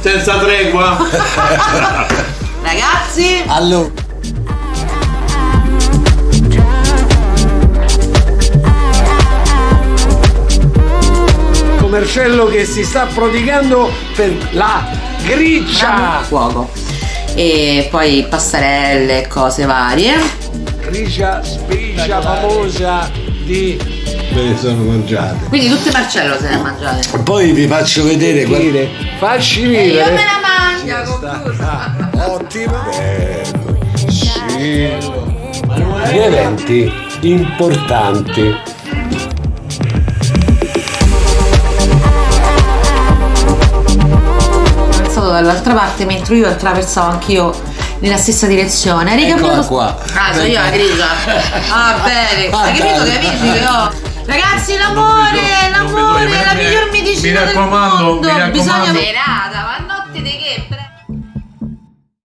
Senza tregua. Ragazzi, Allora. Marcello che si sta prodigando per la griccia. fuoco. E poi pastarelle, cose varie. Gricia spicia famosa di Me le sono mangiate. Quindi tutte Marcello se le ha mangiate. Poi vi faccio vedere. Facci E io me la mangio, confusa. Ottima. Sì. Gli eventi importanti. Attraversato dall'altra parte mentre io attraversavo anch'io nella stessa direzione. Hai Eccola ricapito? qua. Ah, sono io la grigia. Ah, bene. Ah, Hai capito che amici che ho? Ragazzi, l'amore, mi raccomando, mondo, mi raccomando. Bisogna... Serata, ma notte di che?